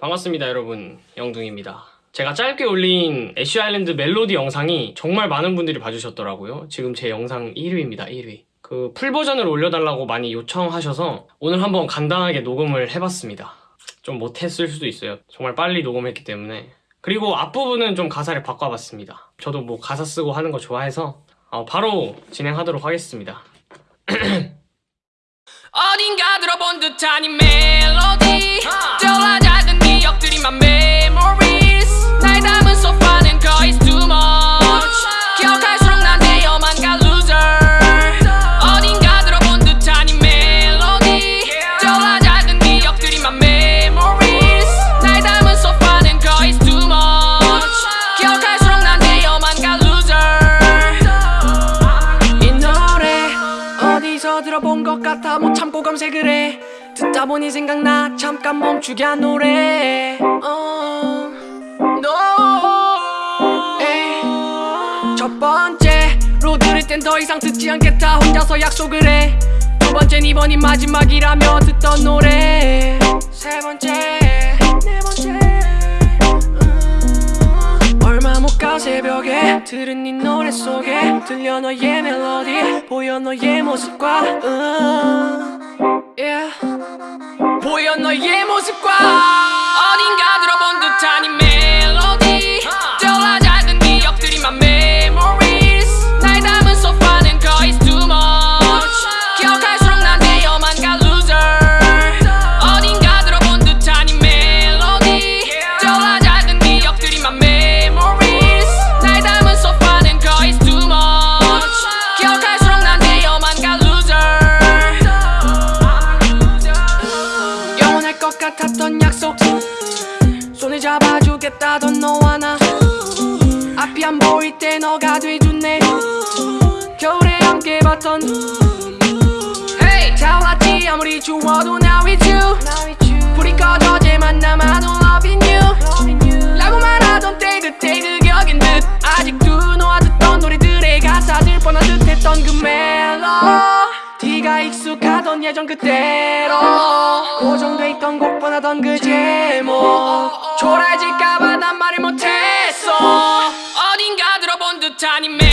반갑습니다 여러분. 영둥입니다. 제가 짧게 올린 애쉬 아일랜드 멜로디 영상이 정말 많은 분들이 봐주셨더라고요. 지금 제 영상 1위입니다 1위. 그 full version을 올려달라고 많이 요청하셔서 오늘 한번 간단하게 녹음을 해봤습니다. 좀 못했을 수도 있어요. 정말 빨리 녹음했기 때문에. 그리고 앞부분은 좀 가사를 바꿔봤습니다. 저도 뭐 가사 쓰고 하는 거 좋아해서 어, 바로 진행하도록 하겠습니다. 어딘가 들어본 듯한 이 멜로디 못 참고 검색을 해 듣다 보니 생각나. 잠깐 멈추게 한 노래. 어, no. 첫 번째로 들을 땐 더 이상 듣지 않겠다. 혼자서 약속을 해 두 번째는 이번이 마지막이라며 듣던 노래. 세 번째. 네 번째. 음, 얼마 못 가 새벽에. 들은 네 노래 속에 들려 너의 멜로디. 보여 너의 모습과 음. 보여 너의 모습과 같았던 약속. 손을 잡아주겠다던 너와 나. 앞이 안 보일 때 너가 돼줬네 겨울에 함께 봤던. Hey! 차올랐지. 아무리 추워도 now with you. 불이 꺼져 쟤만 남아 don't loving you 라고 말하던 때 그때 그 격인 듯. 아직도 너와 듣던 노래들의 가사들 뻔한 듯했던 그 멜로 네가 익숙하던 예전 그대로 고정돼 있던 곡분하던 그 제목. 초라해질까봐 난 말을 못했어. 어딘가 들어본 듯한 인맥